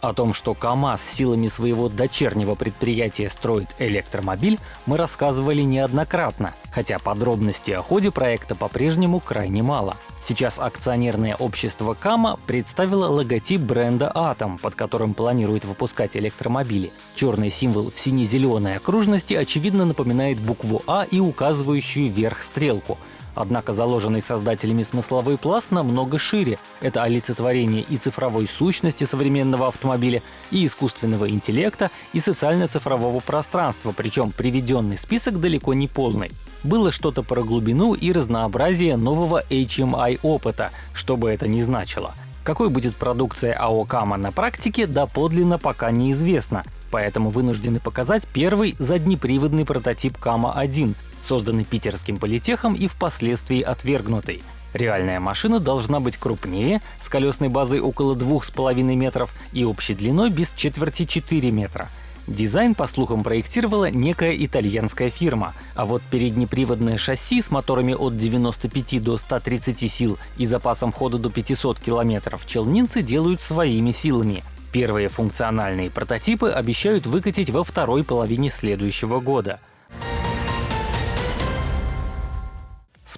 О том, что КАМАЗ силами своего дочернего предприятия строит электромобиль, мы рассказывали неоднократно, хотя подробностей о ходе проекта по-прежнему крайне мало. Сейчас акционерное общество КАМА представило логотип бренда «Атом», под которым планирует выпускать электромобили. Черный символ в сине-зеленой окружности очевидно напоминает букву «А» и указывающую вверх стрелку — Однако заложенный создателями смысловой пласт намного шире. Это олицетворение и цифровой сущности современного автомобиля, и искусственного интеллекта, и социально-цифрового пространства, причем приведенный список далеко не полный. Было что-то про глубину и разнообразие нового HMI опыта, что бы это ни значило. Какой будет продукция АО «Кама» на практике, доподлинно пока неизвестно, поэтому вынуждены показать первый заднеприводный прототип «Кама-1», созданный питерским политехом и впоследствии отвергнутый. Реальная машина должна быть крупнее, с колесной базой около 2,5 метров и общей длиной без четверти 4 метра. Дизайн, по слухам, проектировала некая итальянская фирма, а вот переднеприводное шасси с моторами от 95 до 130 сил и запасом хода до 500 километров челнинцы делают своими силами. Первые функциональные прототипы обещают выкатить во второй половине следующего года.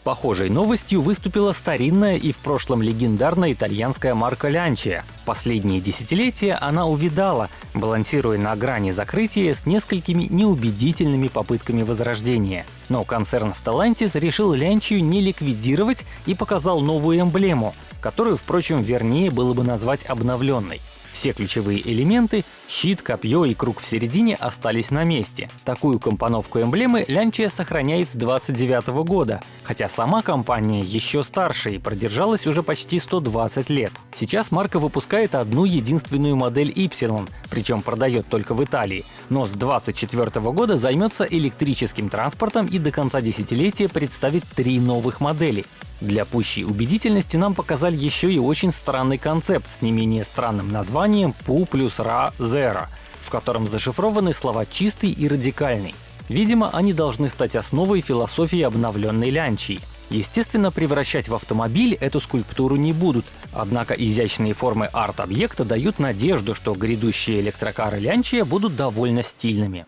Похожей новостью выступила старинная и в прошлом легендарная итальянская марка Lancia. Последние десятилетия она увидала, балансируя на грани закрытия с несколькими неубедительными попытками возрождения. Но концерн Stellantis решил Lancia не ликвидировать и показал новую эмблему, которую, впрочем, вернее было бы назвать обновленной. Все ключевые элементы — щит, копье и круг в середине — остались на месте. Такую компоновку эмблемы Лянчия сохраняет с 29 года, хотя сама компания еще старше и продержалась уже почти 120 лет. Сейчас марка выпускает одну единственную модель Y, причем продает только в Италии, но с 24 года займется электрическим транспортом и до конца десятилетия представит три новых модели. Для пущей убедительности нам показали еще и очень странный концепт с не менее странным названием PU плюс RA Zero, в котором зашифрованы слова «чистый» и «радикальный». Видимо, они должны стать основой философии обновленной лянчии. Естественно, превращать в автомобиль эту скульптуру не будут, однако изящные формы арт-объекта дают надежду, что грядущие электрокары Лянчия будут довольно стильными.